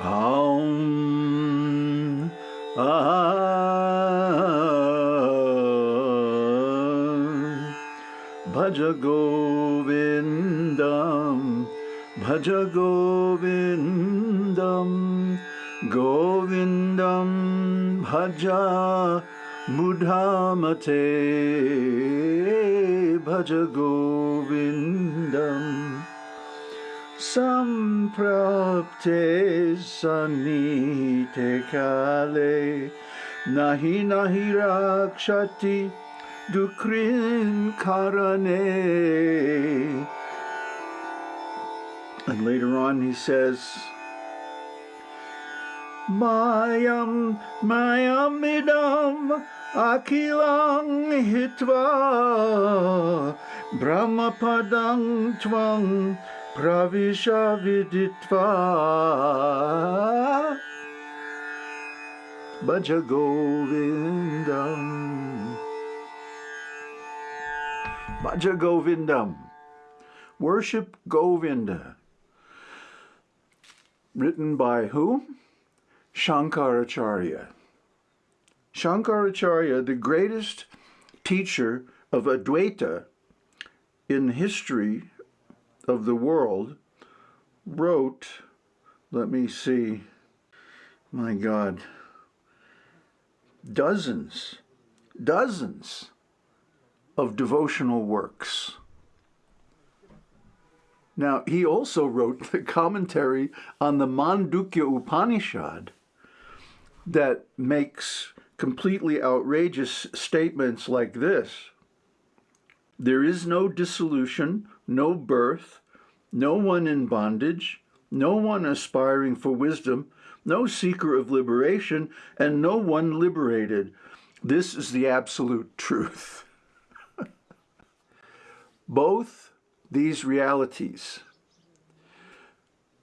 Aum. Ah. Bhaja Govindam. Bhaja Govindam. Govindam Bhaja Bhaja Govindam Samprapte Sanite Kale Nahi Nahi Rakshati Dukrin Karane And later on he says, Mayam Mayamidam Akilang Hitva Brahmapadang Twang Pravisha Viditva Bhaja Govindam Bhaja Govindam Worship Govinda written by who? Shankaracharya. Shankaracharya, the greatest teacher of Advaita in history of the world, wrote, let me see, my God, dozens, dozens of devotional works. Now, he also wrote the commentary on the Mandukya Upanishad that makes completely outrageous statements like this. There is no dissolution, no birth, no one in bondage, no one aspiring for wisdom, no seeker of liberation, and no one liberated. This is the absolute truth. Both these realities,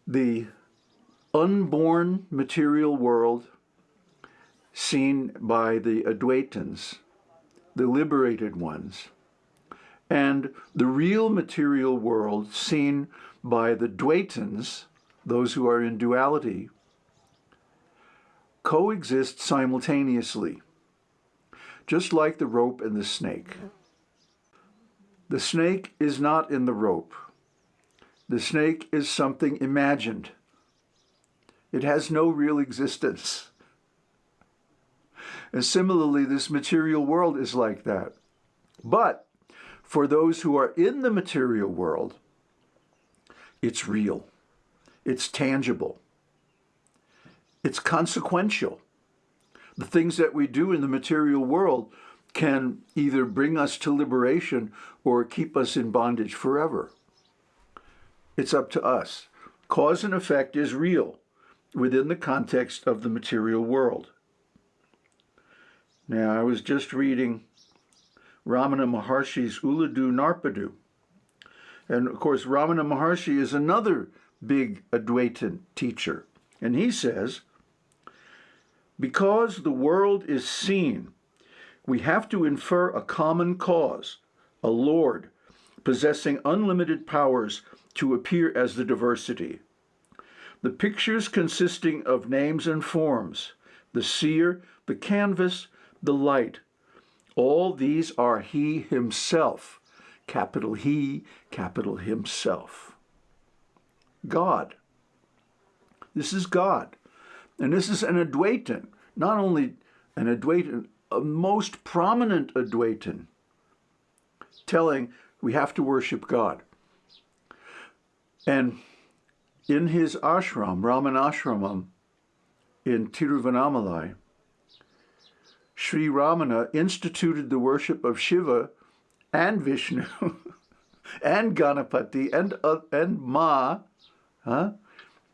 the unborn material world seen by the Advaitins, the liberated ones, and the real material world seen by the Dvaitins, those who are in duality, coexist simultaneously, just like the rope and the snake. The snake is not in the rope. The snake is something imagined. It has no real existence. And similarly, this material world is like that. But for those who are in the material world, it's real. It's tangible. It's consequential. The things that we do in the material world can either bring us to liberation or keep us in bondage forever. It's up to us. Cause and effect is real within the context of the material world. Now, I was just reading Ramana Maharshi's Ulladu Narpadu. And of course, Ramana Maharshi is another big Advaitin teacher. And he says, because the world is seen we have to infer a common cause, a Lord, possessing unlimited powers to appear as the diversity. The pictures consisting of names and forms, the seer, the canvas, the light, all these are he himself, capital He, capital Himself. God. This is God. And this is an Advaitin, not only an Advaitin, a most prominent Advaitin telling we have to worship God. And in his ashram, Raman Ashramam, in Tiruvannamalai, Sri Ramana instituted the worship of Shiva and Vishnu and Ganapati and, uh, and Ma, huh?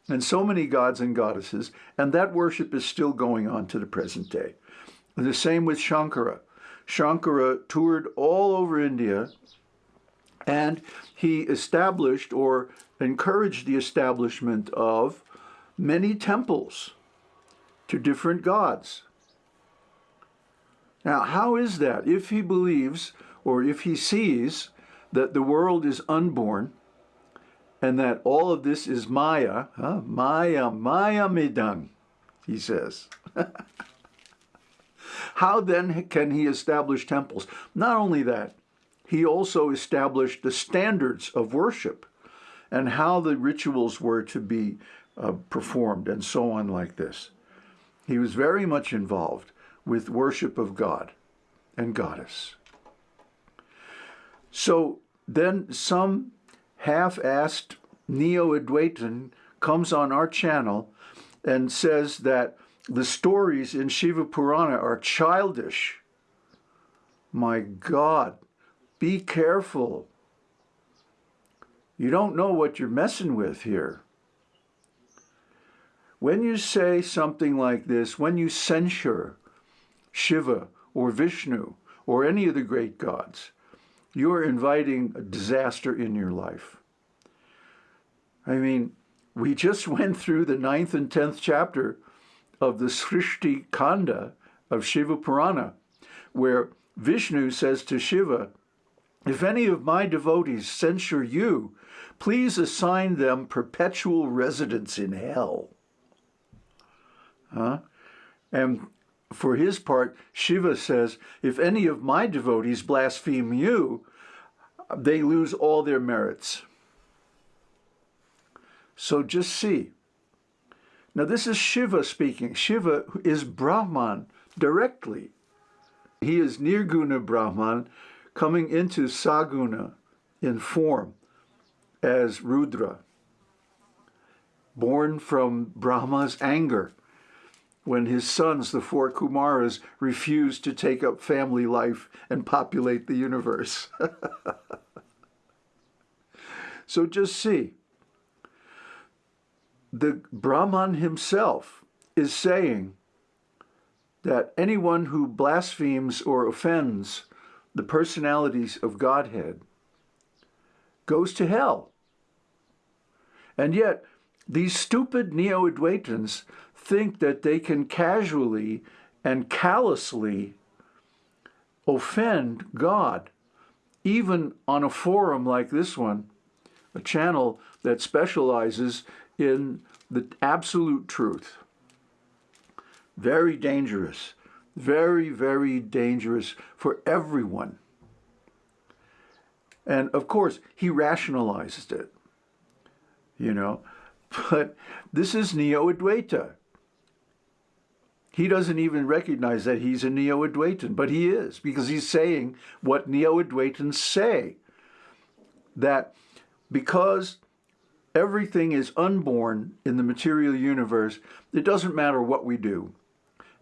and so many gods and goddesses, and that worship is still going on to the present day. The same with Shankara. Shankara toured all over India and he established or encouraged the establishment of many temples to different gods. Now, how is that? If he believes or if he sees that the world is unborn and that all of this is Maya, huh? Maya, Maya Midang, he says. How then can he establish temples? Not only that, he also established the standards of worship and how the rituals were to be uh, performed and so on like this. He was very much involved with worship of God and goddess. So then some half-assed Neo-Advaitin comes on our channel and says that the stories in Shiva Purana are childish. My God, be careful. You don't know what you're messing with here. When you say something like this, when you censure Shiva or Vishnu or any of the great gods, you're inviting a disaster in your life. I mean, we just went through the ninth and tenth chapter of the Srishti Kanda of Shiva Purana, where Vishnu says to Shiva, if any of my devotees censure you, please assign them perpetual residence in hell. Huh? And for his part, Shiva says, if any of my devotees blaspheme you, they lose all their merits. So just see. Now this is Shiva speaking. Shiva is Brahman directly. He is Nirguna Brahman coming into Saguna in form as Rudra, born from Brahma's anger when his sons, the four Kumaras, refused to take up family life and populate the universe. so just see, the Brahman himself is saying that anyone who blasphemes or offends the personalities of Godhead goes to hell. And yet, these stupid Neo-Advaitins think that they can casually and callously offend God, even on a forum like this one, a channel that specializes in the absolute truth. Very dangerous, very, very dangerous for everyone. And of course, he rationalized it, you know, but this is Neo-Advaita. He doesn't even recognize that he's a Neo-Advaitin, but he is, because he's saying what Neo-Advaitins say, that because everything is unborn in the material universe, it doesn't matter what we do.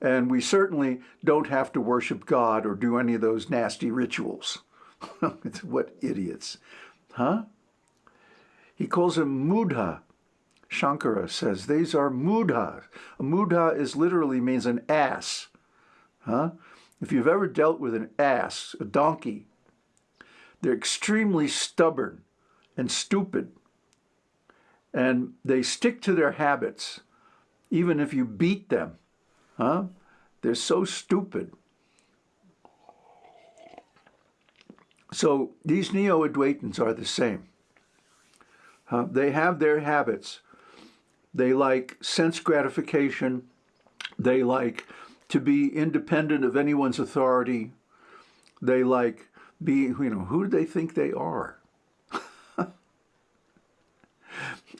And we certainly don't have to worship God or do any of those nasty rituals. what idiots. Huh? He calls him Mudha, Shankara says these are mudha. A mudha is literally means an ass. Huh? If you've ever dealt with an ass, a donkey, they're extremely stubborn and stupid. And they stick to their habits, even if you beat them. Huh? They're so stupid. So these Neo-Advaitins are the same. Uh, they have their habits they like sense gratification. They like to be independent of anyone's authority. They like being, you know, who do they think they are?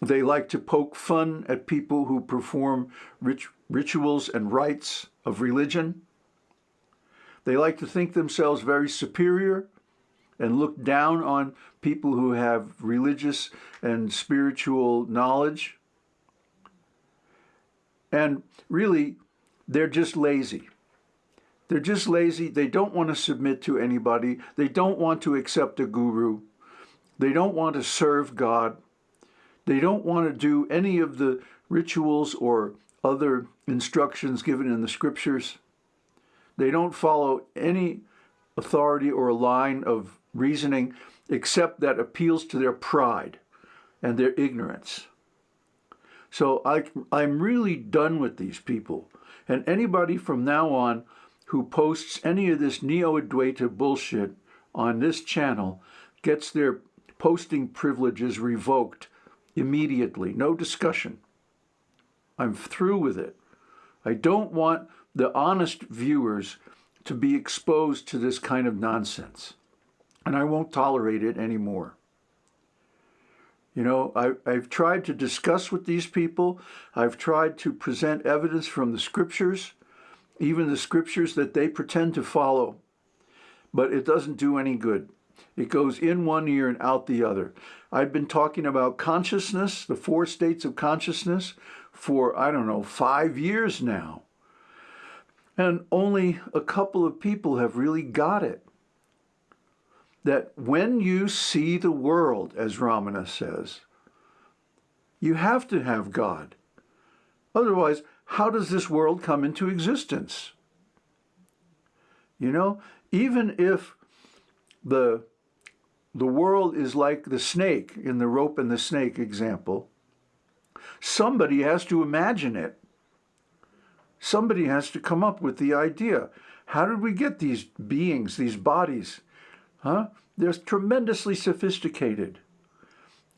they like to poke fun at people who perform rit rituals and rites of religion. They like to think themselves very superior and look down on people who have religious and spiritual knowledge. And really, they're just lazy. They're just lazy. They don't want to submit to anybody. They don't want to accept a guru. They don't want to serve God. They don't want to do any of the rituals or other instructions given in the scriptures. They don't follow any authority or line of reasoning except that appeals to their pride and their ignorance. So I, I'm really done with these people. And anybody from now on who posts any of this Neo-Advaita bullshit on this channel gets their posting privileges revoked immediately. No discussion. I'm through with it. I don't want the honest viewers to be exposed to this kind of nonsense. And I won't tolerate it anymore. You know, I, I've tried to discuss with these people. I've tried to present evidence from the scriptures, even the scriptures that they pretend to follow. But it doesn't do any good. It goes in one ear and out the other. I've been talking about consciousness, the four states of consciousness, for, I don't know, five years now. And only a couple of people have really got it that when you see the world, as Ramana says, you have to have God. Otherwise, how does this world come into existence? You know, even if the, the world is like the snake in the rope and the snake example, somebody has to imagine it. Somebody has to come up with the idea. How did we get these beings, these bodies, Huh? They're tremendously sophisticated.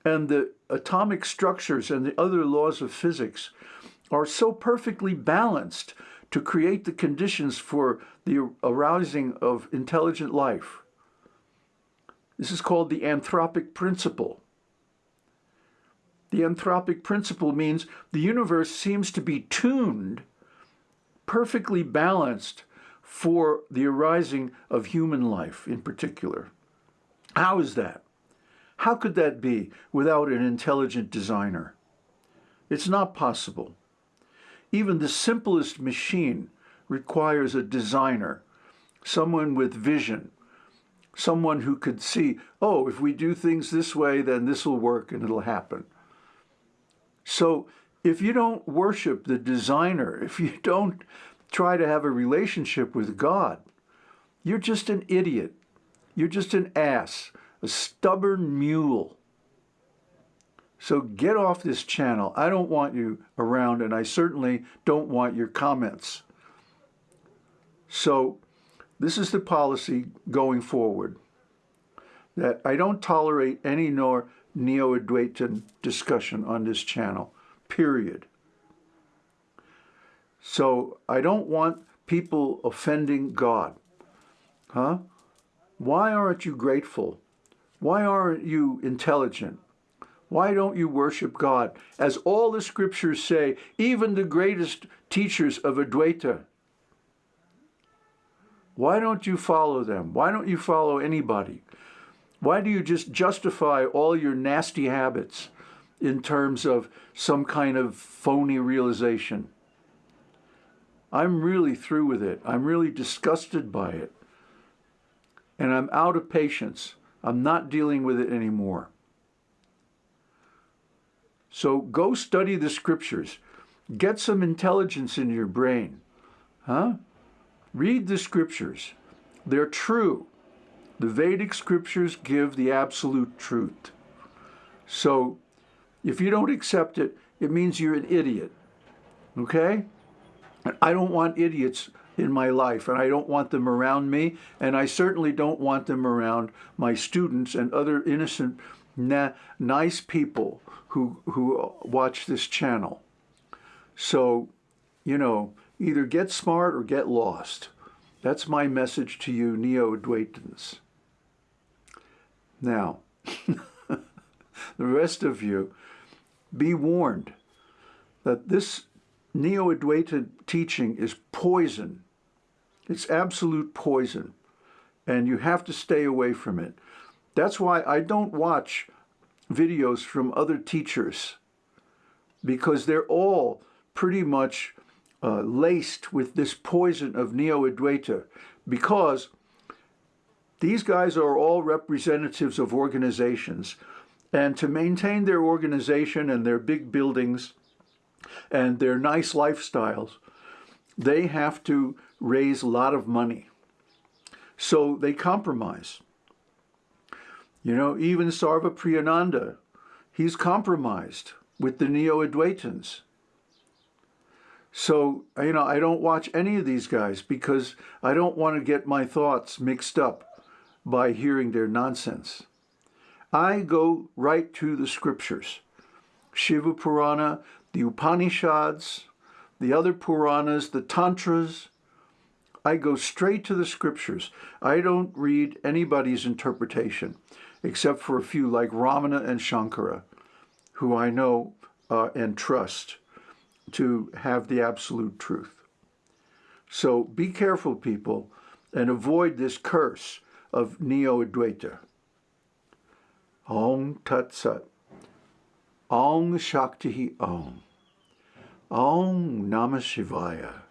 And the atomic structures and the other laws of physics are so perfectly balanced to create the conditions for the arousing of intelligent life. This is called the anthropic principle. The anthropic principle means the universe seems to be tuned, perfectly balanced for the arising of human life in particular. How is that? How could that be without an intelligent designer? It's not possible. Even the simplest machine requires a designer, someone with vision, someone who could see, oh, if we do things this way, then this will work and it'll happen. So if you don't worship the designer, if you don't try to have a relationship with God, you're just an idiot. You're just an ass, a stubborn mule. So get off this channel. I don't want you around, and I certainly don't want your comments. So this is the policy going forward, that I don't tolerate any nor Neo-Advaitin discussion on this channel, period. So I don't want people offending God. Huh? Why aren't you grateful? Why aren't you intelligent? Why don't you worship God? As all the scriptures say, even the greatest teachers of Advaita. Why don't you follow them? Why don't you follow anybody? Why do you just justify all your nasty habits in terms of some kind of phony realization? I'm really through with it. I'm really disgusted by it. And I'm out of patience. I'm not dealing with it anymore. So go study the scriptures. Get some intelligence in your brain. Huh? Read the scriptures. They're true. The Vedic scriptures give the absolute truth. So if you don't accept it, it means you're an idiot. Okay? I don't want idiots in my life, and I don't want them around me, and I certainly don't want them around my students and other innocent, na nice people who, who watch this channel. So, you know, either get smart or get lost. That's my message to you Neo-Advaitins. Now, the rest of you, be warned that this Neo-Advaita teaching is poison. It's absolute poison, and you have to stay away from it. That's why I don't watch videos from other teachers, because they're all pretty much uh, laced with this poison of Neo-Advaita, because these guys are all representatives of organizations, and to maintain their organization and their big buildings, and their nice lifestyles, they have to raise a lot of money. So they compromise. You know, even Sarvapriyananda, he's compromised with the Neo-Advaitins. So, you know, I don't watch any of these guys because I don't want to get my thoughts mixed up by hearing their nonsense. I go right to the scriptures. Shiva Purana, the Upanishads, the other Puranas, the Tantras. I go straight to the scriptures. I don't read anybody's interpretation, except for a few like Ramana and Shankara, who I know uh, and trust to have the absolute truth. So be careful, people, and avoid this curse of Neo-Advaita. Om Tat Sat. Om Shakti Om. Om Namah Shivaya.